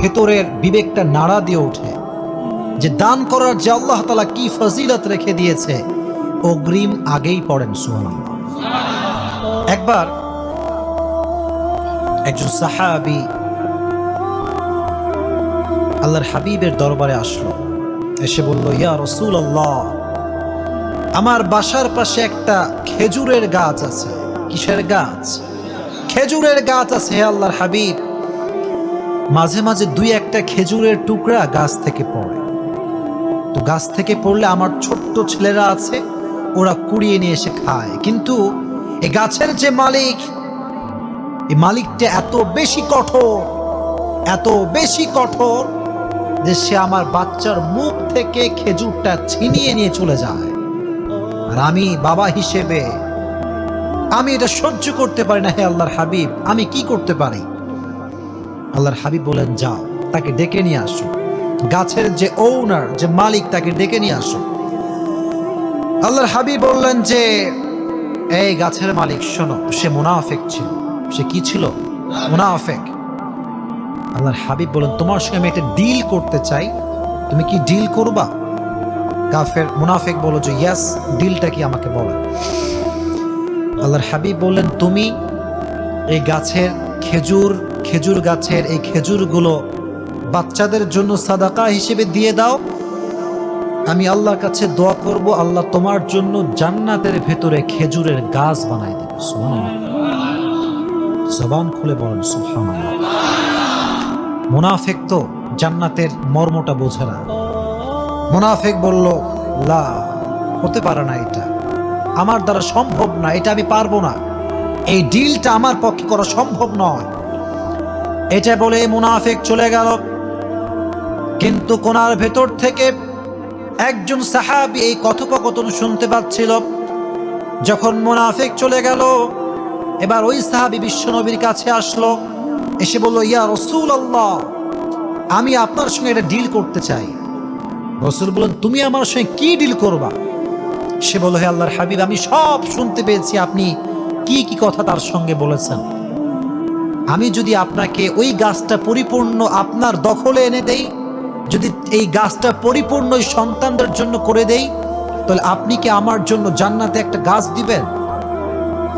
ভেতরের বিবেকটা নাড়া দিয়ে ওঠে যে দান করার যে আল্লাহ তালা কি ফজিলত রেখে দিয়েছে, অগ্রিম আগেই পড়েন সুহান একবার একজন সাহাবি আল্লাহর হাবিবের দরবারে আসলো। এসে বলল, ইয়া রসুল আল্লাহ আমার বাসার পাশে একটা খেজুরের গাছ আছে। কিসের গাছ? খেজুরের গাছ আছে আল্লাহর হাবিব। মাঝে মাঝে দুই একটা খেজুরের টুকরা গাছ থেকে পড়ে। তো গাছ থেকে পড়লে আমার ছোট্ট ছেলেরা আছে, ওরা কুড়িয়ে নিয়ে এসে খায়। কিন্তু এই গাছের যে মালিক এই মালিকটা এত বেশি কঠোর, এত বেশি কঠোর যে সে আমার বাচ্চার মুখ থেকে খেজুরটা ছিনিয়ে নিয়ে চলে যায়। আর আমি বাবা হিসেবে, আমি এটা সহ্য করতে পারি না, হে আল্লাহর হাবিব, আমি কি করতে পারি? আল্লাহর হাবিব বলেন, যাও, তাকে ডেকে নিয়ে আসো। গাছের যে ওনার যে মালিক, তাকে ডেকে নিয়ে আসো। আল্লাহর হাবিব বললেন যে, এই গাছের মালিক, শোনো, সে মুনাফেক ছিল। সে কি ছিল? মুনাফেক। আল্লাহর হাবিব বলেন, তোমার সঙ্গে আমি একটা ডিল করতে চাই। তুমি কি ডিল করবা? কাফের মুনাফেক বলো যে ইয়াস ডিলটা কি আমাকে বলো? আল্লাহর হাবিব বললেন, তুমি এই গাছের খেজুর খেজুর গাছের এই খেজুরগুলো বাচ্চাদের জন্য সাদাকা হিসেবে দিয়ে দাও। আমি আল্লাহর কাছে দোয়া করব, আল্লাহ তোমার জন্য জান্নাতের ভেতরে খেজুরের গাছ বানাই দেবে। জবান খুলে বলেন, সুবহানাল্লাহ। মুনাফেক তো জান্নাতের মর্মটা বোঝে না। মুনাফেক বলল, লা, হতে পারে না এটা। আমার দ্বারা সম্ভব না, এটা আমি পারব না। এই ডিলটা আমার পক্ষে করা সম্ভব নয়। এটা বলে মুনাফেক চলে গেল। কিন্তু কোনার ভেতর থেকে একজন সাহাবি এই কথোপকথন শুনতে পাচ্ছিল। যখন মুনাফেক চলে গেল, এবার ওই সাহাবি বিশ্বনবীর কাছে আসলো। এসে বলল, ইয়া রসুল আল্লাহ আমি আপনার সঙ্গে এটা ডিল করতে চাই। রসুল বললেন, তুমি আমার সঙ্গে কি ডিল করবা? সে বলল, হে আল্লাহর হাবিব, আমি সব শুনতে পেয়েছি। আপনি কি কি কথা তার সঙ্গে বলেছেন? আমি যদি আপনাকে ওই গাছটা পরিপূর্ণ আপনার দখলে এনে দেই, যদি এই গাছটা পরিপূর্ণ সন্তানদের জন্য করে দেই, তাহলে আপনি কি আমার জন্য জান্নাতে একটা গাছ দিবেন?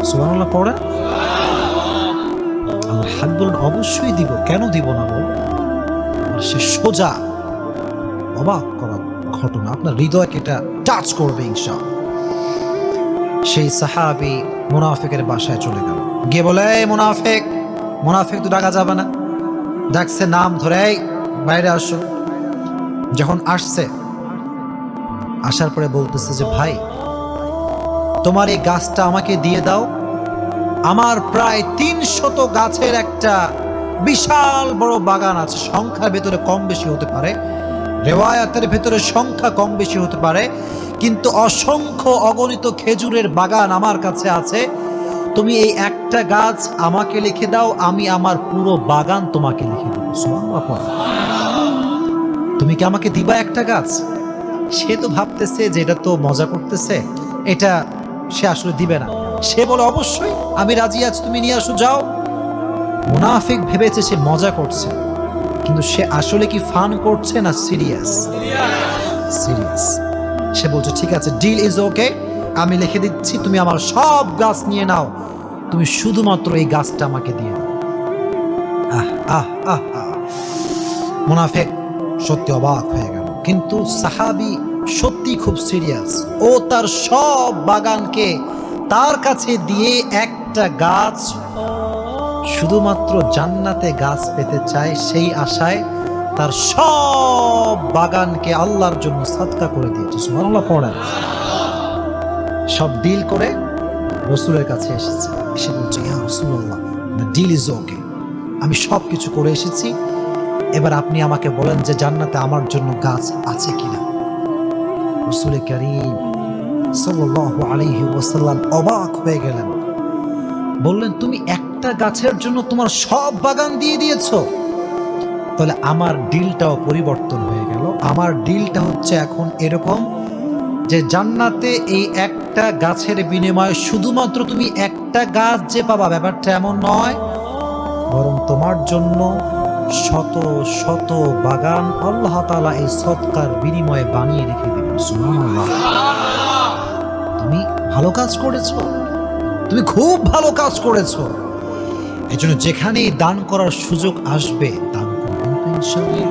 সুবহানাল্লাহ পড়ে হাবিব বলেন, অবশ্যই দিব। কেন দিব না বল? সে সোজা, অবাক করা ঘটনা। আপনার হৃদয়কে এটা টাচ করবে ইনশা সেই সাহাবি মুনাফেকের বাসায় চলে গেল। গিয়ে বলে মুনাফেক মুনাফেক তো ডাকা যাবে না। ডাকছে নাম ধরে বাইরে আসো। যখন আসছে, আসার পরে বলতেছে যে, ভাই, তোমার এই গাছটা আমাকে দিয়ে দাও। আমার প্রায় তিন শত গাছের একটা বিশাল বড় বাগান আছে। সংখ্যার ভেতরে কম বেশি হতে পারে, রেওয়ায়াতের ভেতরে সংখ্যা কম বেশি হতে পারে, কিন্তু অসংখ্য অগণিত খেজুরের বাগান আমার কাছে আছে। তুমি এই একটা গাছ আমাকে লিখে দাও, আমি আমার পুরো বাগান তোমাকে লিখে দেবো। তুমি কি আমাকে দিবা একটা গাছ? সে তো ভাবতেছে যে এটা তো মজা করতেছে, এটা সে আসলে দিবে না। সে বলে, অবশ্যই, আমি রাজি আছি, তুমি নিয়ে আসো, যাও। মুনাফিক ভেবেছে সে মজা করছে, কিন্তু সে আসলে কি ফান করছে না সিরিয়াস? সিরিয়াস। সে বলছে, ঠিক আছে, ডিল ইজ ওকে। আমি লিখে দিচ্ছি, তুমি আমার সব গাছ নিয়ে নাও। তুমি শুধুমাত্র এই গাছটা আমাকে দিয়ে আহ মুনাফেক সত্যি অবাক হয়ে গেল। কিন্তু সাহাবি সত্যি খুব সিরিয়াস ও তার সব বাগানকে তার কাছে দিয়ে একটা গাছ শুধুমাত্র জান্নাতে গাছ পেতে চায়, সেই আশায় তার সব বাগানকে আল্লাহর জন্য সাদকা করে দিয়েছে। সুবহানাল্লাহ, পড়েন। সব ডিল করে রসুলের কাছে এসেছে। এসে বলছে, ইয়া রসুল্লাহ ডিল ইজ ওকে আমি সব কিছু করে এসেছি। এবার আপনি আমাকে বলেন যে জান্নাতে আমার জন্য গাছ আছে কিনা। রসুল করিম সাল্লাল্লাহু আলাইহি ওয়াসাল্লাম অবাক হয়ে গেলেন। বললেন, তুমি একটা গাছের জন্য তোমার সব বাগান দিয়ে দিয়েছ। তাহলে আমার ডিলটাও পরিবর্তন হয়ে গেল। আমার ডিলটা হচ্ছে এখন এরকম যে জান্নাতে এই একটা গাছের বিনিময়ে শুধুমাত্র তুমি একটা গাছ যে পাবা, ব্যাপারটা এমন নয়, বরং তোমার জন্য শত শত বাগান আল্লাহ তাআলা এই সৎকার বিনিময়ে বানিয়ে রেখে দিবেন। তুমি ভালো কাজ করেছ। তুমি খুব ভালো কাজ করেছ। এই জন্য যেখানেই দান করার সুযোগ আসবে, দান করবেন তো ইনশাআল্লাহ।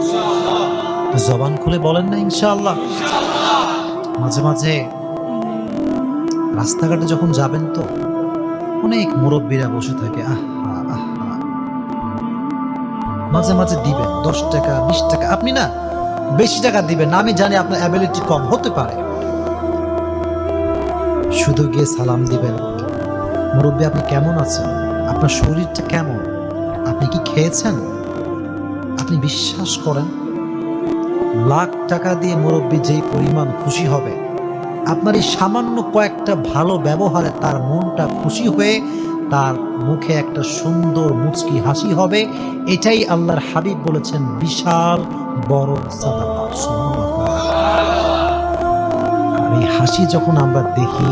জবান খুলে বলেন না ইনশাআল্লাহ। মাঝে মাঝে রাস্তাঘাটে যখন যাবেন তো অনেক মুরব্বীরা বসে থাকে মাঝে মাঝে দিবেন দশ টাকা, বিশ টাকা, আপনি না বেশি টাকা দিবেন আমি জানি আপনার অ্যাবিলিটি কম, হতে পারে। শুধু গিয়ে সালাম দিবেন। মুরব্বী, আপনি কেমন আছেন? আপনার শরীরটা কেমন? আপনি কি খেয়েছেন? আপনি বিশ্বাস করেন? লাখ টাকা দিয়ে মুরব্বী যেই পরিমাণ খুশি হবে, আপনার এই সামান্য কয়েকটা ভালো ব্যবহারে তার মনটা খুশি হয়ে তার মুখে একটা সুন্দর মুচকি হাসি হবে, এটাই আল্লাহর হাবিব বলেছেন বিশাল বড় এই হাসি যখন আমরা দেখি,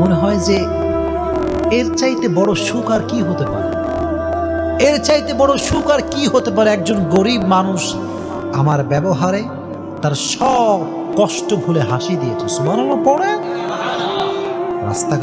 মনে হয় যে এর চাইতে বড় সুখ আর কি হতে পারে? এর চাইতে বড় সুখ আর কি হতে পারে? একজন গরিব মানুষ আমার ব্যবহারে তার সব কষ্ট ভুলে হাসি দিয়েছে। সুবহানাল্লাহ পড়ে? রাস্তাঘাট